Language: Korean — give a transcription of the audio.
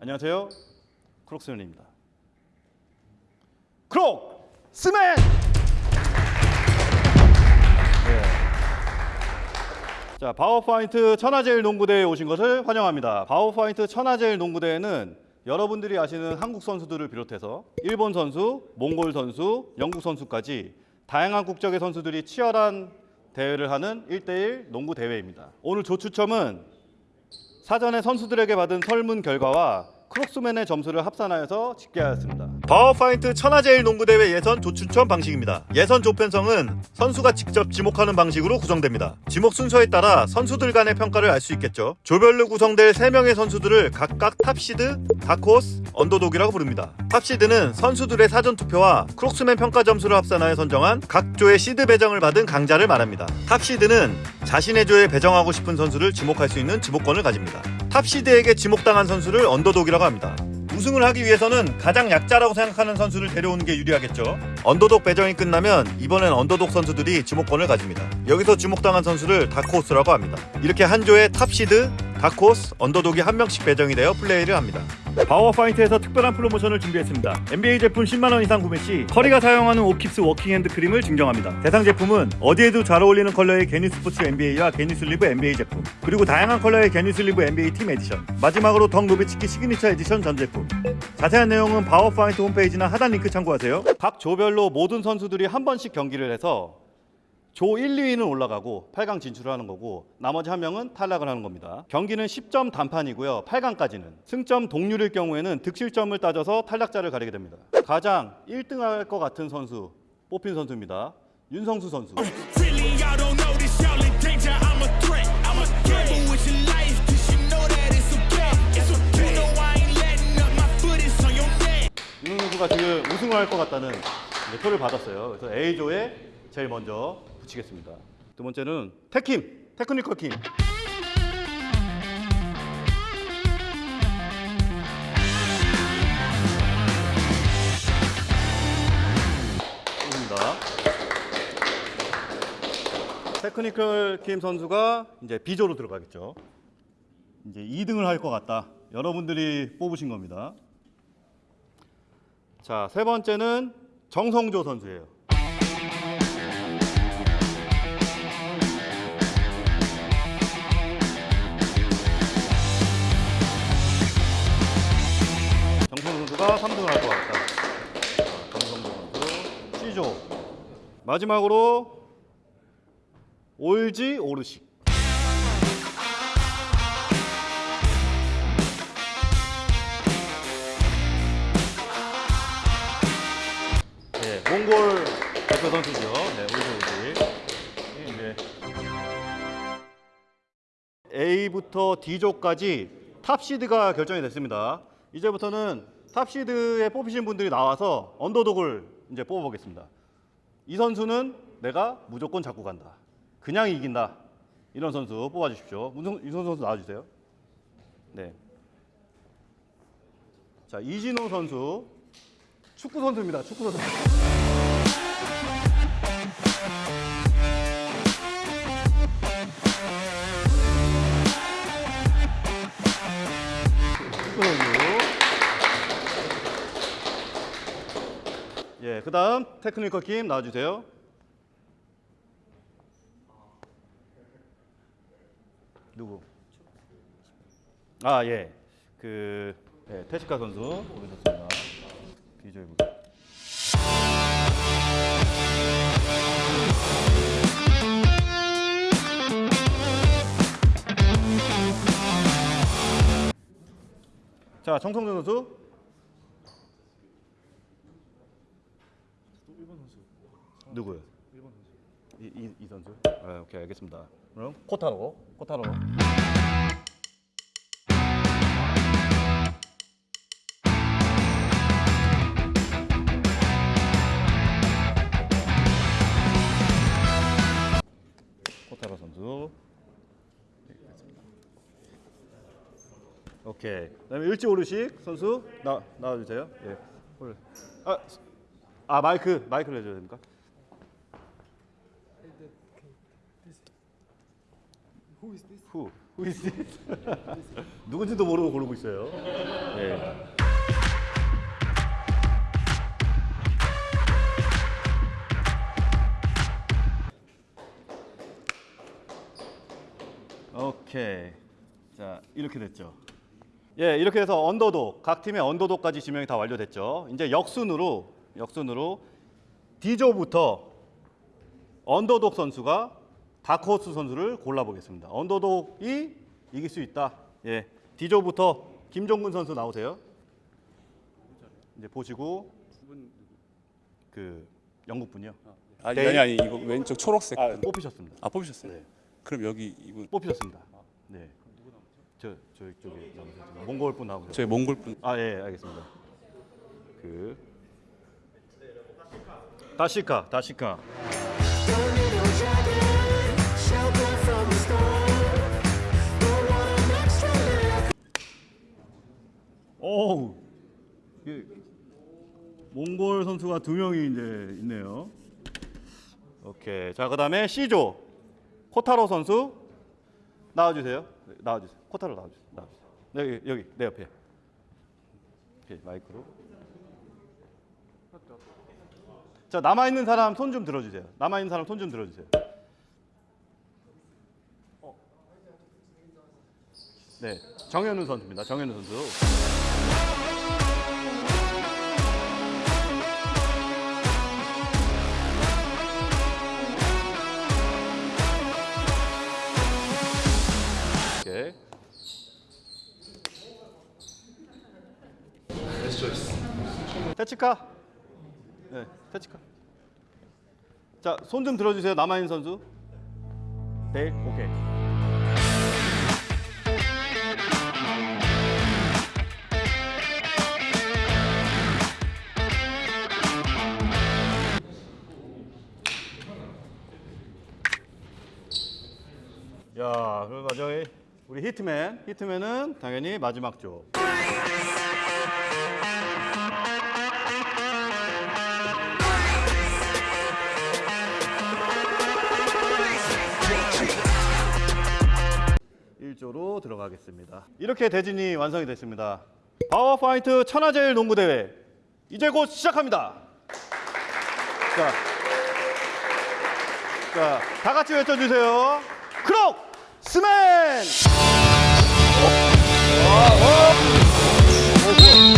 안녕하세요. 크록스맨입니다. 크록 스맨! 네. 자, 바워파인트 천하제일 농구대회에 오신 것을 환영합니다. 바워파인트 천하제일 농구대회는 여러분들이 아시는 한국 선수들을 비롯해서 일본 선수, 몽골 선수, 영국 선수까지 다양한 국적의 선수들이 치열한 대회를 하는 1대1 농구 대회입니다. 오늘 조추첨은 사전에 선수들에게 받은 설문 결과와 크록스맨의 점수를 합산하여서 집계하였습니다. 바우어파인드 천하제일 농구대회 예선 조추첨 방식입니다. 예선 조편성은 선수가 직접 지목하는 방식으로 구성됩니다. 지목 순서에 따라 선수들 간의 평가를 알 수 있겠죠. 조별로 구성될 3명의 선수들을 각각 탑시드, 다크호스, 언더독이라고 부릅니다. 탑시드는 선수들의 사전투표와 크록스맨 평가 점수를 합산하여 선정한 각 조의 시드 배정을 받은 강자를 말합니다. 탑시드는 자신의 조에 배정하고 싶은 선수를 지목할 수 있는 지목권을 가집니다. 탑시드에게 지목당한 선수를 언더독이라고 합니다. 우승을 하기 위해서는 가장 약자라고 생각하는 선수를 데려오는 게 유리하겠죠. 언더독 배정이 끝나면 이번엔 언더독 선수들이 지목권을 가집니다. 여기서 지목당한 선수를 다크호스라고 합니다. 이렇게 한 조에 탑시드, 다크호스, 언더독이 한 명씩 배정이 되어 플레이를 합니다. 바우어파인드에서 특별한 프로모션을 준비했습니다. NBA 제품 10만원 이상 구매 시 커리가 사용하는 오킵스 워킹 핸드 크림을 증정합니다. 대상 제품은 어디에도 잘 어울리는 컬러의 게니 스포츠 NBA와 게니 슬리브 NBA 제품 그리고 다양한 컬러의 게니 슬리브 NBA 팀 에디션 마지막으로 덕 노비츠키 시그니처 에디션 전 제품 자세한 내용은 바우어파인드 홈페이지나 하단 링크 참고하세요. 각 조별로 모든 선수들이 한 번씩 경기를 해서 조 1, 2위는 올라가고 8강 진출을 하는 거고 나머지 한 명은 탈락을 하는 겁니다. 경기는 10점 단판이고요. 8강까지는 승점 동률일 경우에는 득실점을 따져서 탈락자를 가리게 됩니다. 가장 1등 할 것 같은 선수 뽑힌 선수입니다. 윤성수 선수. Really, y'all don't know this, y'all in danger. I'm a threat. I'm a gamble with your life, cause you know that it's a bet. It's a bet. You know I ain't letting up, my foot is on your neck. 윤성수 선수가 지금 우승을 할 것 같다는 표를 받았어요. 그래서 A조에 제일 먼저 붙이겠습니다. 두 번째는 테킴, 테크니컬 킴. 테크니컬 킴 선수가 이제 B조로 들어가겠죠. 이제 2등을 할 것 같다. 여러분들이 뽑으신 겁니다. 자, 세 번째는 정성조 선수예요. 선수가 3등을 할 것 같다. 자, 정성조 선수 C조. 마지막으로 올지 오르식. 네, 몽골 대표 선수죠. 네, 올지 올지. 이제 A부터 D조까지 탑시드가 결정이 됐습니다. 이제부터는 탑시드에 뽑히신 분들이 나와서 언더독을 이제 뽑아보겠습니다. 이 선수는 내가 무조건 잡고 간다. 그냥 이긴다. 이런 선수 뽑아주십시오. 윤성수 선수 나와주세요. 네. 자 이진호 선수 축구 선수입니다. 축구 선수. 예, 그 다음 테크니컬 팀 나와주세요. 누구? 아 예, 그 예, 테스카 선수 오셨습니다. 비주얼 부. 자, 정성준 선수. 누구요? 이, 이, 이 선수? 아, 오케이 알겠습니다. 그럼 코타로, 코타로. 코타로 선수. 네. 오케이. 그다음에 일지 오르식 선수 나 나와주세요. 예. 올. 아, 아 마이크 마이크를 해줘야 됩니까? Who is this? 후. Who is this? 누군지도 모르고 고르고 있어요. 네. 오케이. 자, 이렇게 됐죠. 예, 이렇게 해서 언더독 각 팀의 언더독까지 지명이 다 완료됐죠. 이제 역순으로 역순으로 D조부터 언더독 선수가 다크호스 선수를 골라보겠습니다. 언더독이 이길 수 있다. 예, D조부터 김종근 선수 나오세요. 이제 보시고 그 영국 분이요. 아니 네. 아니 아니 이거 왼쪽 초록색 아, 분. 뽑히셨습니다. 아 뽑으셨어요? 네. 그럼 여기 이분 뽑히셨습니다. 네. 저 저쪽에 몽골 분 나오세요. 저희 몽골 분 아, 예, 알겠습니다. 그 다시카, 다시카. 몽골 선수가 두 명이 이제 있네요. 오케이. 자, 그다음에 C조 코타로 선수 나와 주세요. 나와 주세요. 코타로 나와 주세요. 나와 주세요. 여기 여기 내 옆에. 오케이, 마이크로. 자, 남아 있는 사람 손 좀 들어 주세요. 남아 있는 사람 손 좀 들어 주세요. 네. 정현우 선수입니다. 정현우 선수. 테치카. 네, 테치카. 자, 손 좀 들어주세요. 남아있는 선수. 네, 오케이. 야, 그럼 마지막에 우리 히트맨. 히트맨은 당연히 마지막 조. 들어가겠습니다. 이렇게 대진이 완성이 됐습니다. 바우어파인드 천하제일 농구대회 이제 곧 시작합니다. 자, 자, 다 같이 외쳐주세요. 크록스맨! 어, 어.